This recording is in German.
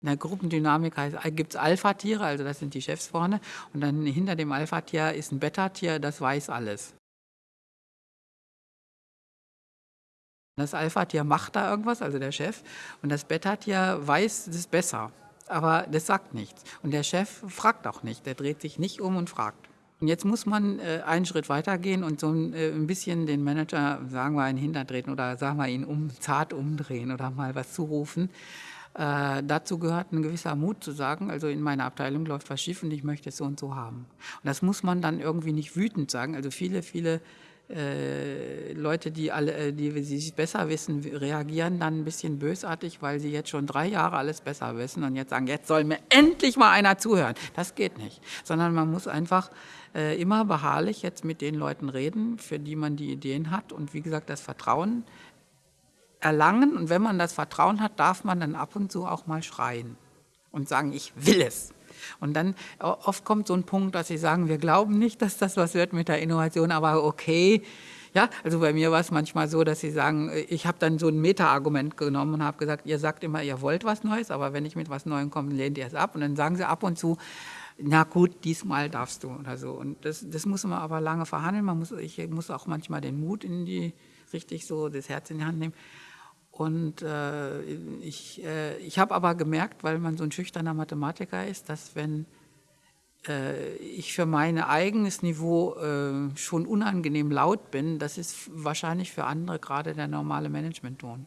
In der Gruppendynamik gibt es Alpha-Tiere, also das sind die Chefs vorne, und dann hinter dem Alpha-Tier ist ein Beta-Tier, das weiß alles. Das Alpha-Tier macht da irgendwas, also der Chef, und das Beta-Tier weiß, es ist besser, aber das sagt nichts. Und der Chef fragt auch nicht, der dreht sich nicht um und fragt. Und jetzt muss man äh, einen Schritt weitergehen und so ein, äh, ein bisschen den Manager, sagen wir, in den Hintern treten oder sagen wir ihn um, zart umdrehen oder mal was zurufen. Äh, dazu gehört ein gewisser Mut zu sagen, also in meiner Abteilung läuft was schief und ich möchte es so und so haben. Und das muss man dann irgendwie nicht wütend sagen. Also viele, viele äh, Leute, die, alle, äh, die sich besser wissen, reagieren dann ein bisschen bösartig, weil sie jetzt schon drei Jahre alles besser wissen und jetzt sagen, jetzt soll mir endlich mal einer zuhören. Das geht nicht, sondern man muss einfach äh, immer beharrlich jetzt mit den Leuten reden, für die man die Ideen hat und wie gesagt, das Vertrauen erlangen. Und wenn man das Vertrauen hat, darf man dann ab und zu auch mal schreien und sagen, ich will es. Und dann oft kommt so ein Punkt, dass sie sagen, wir glauben nicht, dass das was wird mit der Innovation, aber okay. Ja, also bei mir war es manchmal so, dass sie sagen, ich habe dann so ein Meta-Argument genommen und habe gesagt, ihr sagt immer, ihr wollt was Neues, aber wenn ich mit was Neuem komme, lehnt ihr es ab. Und dann sagen sie ab und zu, na gut, diesmal darfst du oder so. Und das, das muss man aber lange verhandeln. Man muss, ich muss auch manchmal den Mut in die, richtig so das Herz in die Hand nehmen. Und äh, ich, äh, ich habe aber gemerkt, weil man so ein schüchterner Mathematiker ist, dass wenn äh, ich für mein eigenes Niveau äh, schon unangenehm laut bin, das ist wahrscheinlich für andere gerade der normale Management-Ton.